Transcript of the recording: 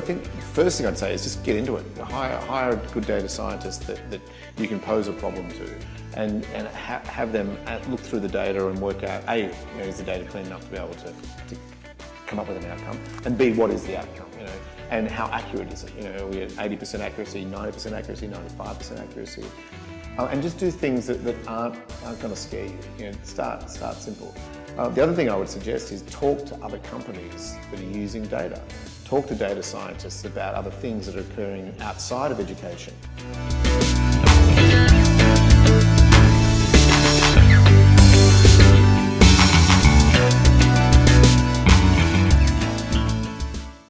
first thing I'd say is just get into it. Hire, hire a good data scientist that, that you can pose a problem to and, and ha have them look through the data and work out, A, you know, is the data clean enough to be able to, to come up with an outcome, and B, what is the outcome, you know, and how accurate is it? You know, are we at 80% accuracy, 90% accuracy, 95% accuracy? Uh, and just do things that, that aren't, aren't going to scare you. You know, start, start simple. Uh, the other thing I would suggest is talk to other companies that are using data. Talk to data scientists about other things that are occurring outside of education.